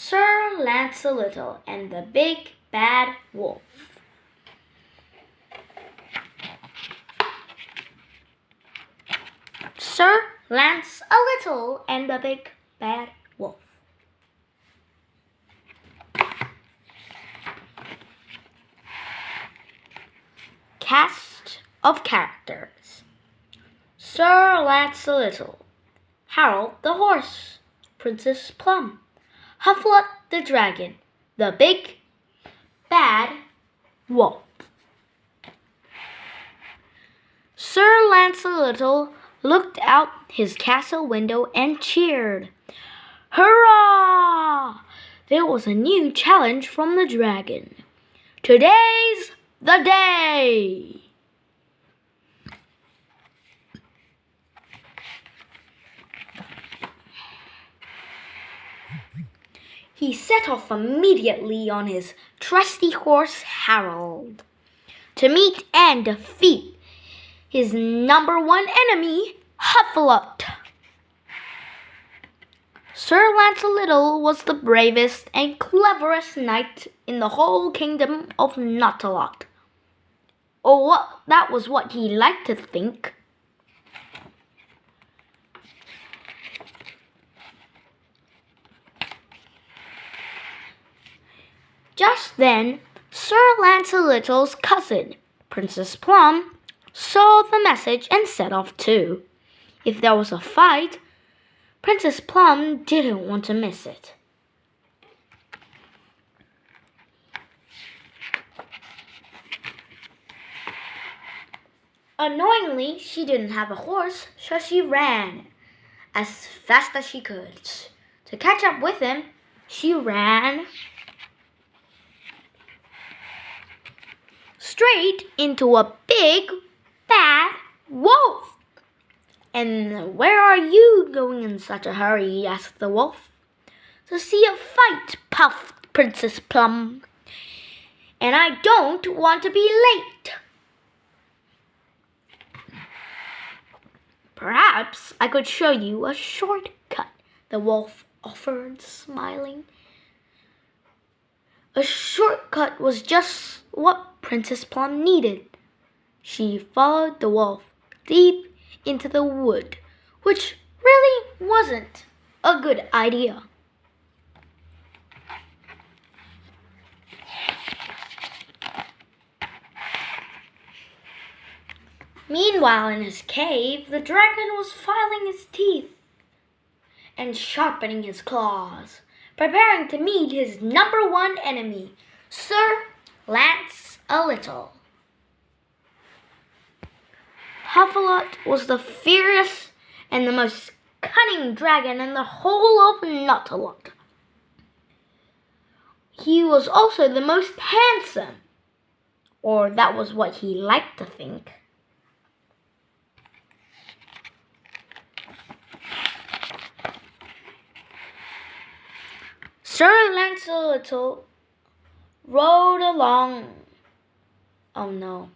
Sir Lance a Little and the Big Bad Wolf. Sir Lance a Little and the Big Bad Wolf. Cast of characters Sir Lance a Little, Harold the Horse, Princess Plum, Hufflet the Dragon, the Big Bad Wolf. Sir Lance a Little looked out his castle window and cheered. Hurrah! There was a new challenge from the dragon. Today's the day! He set off immediately on his trusty horse Harold to meet and defeat his number one enemy, Hufflet. Sir Lance a Little was the bravest and cleverest knight in the whole kingdom of Naughtalot. Or oh, what that was what he liked to think. Just then, Sir Lance a Little's cousin, Princess Plum, saw the message and set off too. If there was a fight, Princess Plum didn't want to miss it. Annoyingly, she didn't have a horse, so she ran as fast as she could. To catch up with him, she ran straight into a big bad wolf. And where are you going in such a hurry? asked the wolf. To see a fight, puffed Princess Plum. And I don't want to be late. Perhaps I could show you a shortcut, the wolf offered, smiling. A shortcut was just what Princess Plum needed. She followed the wolf deep into the wood, which really wasn't a good idea. Meanwhile, in his cave, the dragon was filing his teeth and sharpening his claws, preparing to meet his number one enemy, Sir Lance a Little. Hufflet was the fiercest and the most cunning dragon in the whole of Naughtalot. He was also the most handsome, or that was what he liked to think. Sir Lance a Little rode along. Oh no.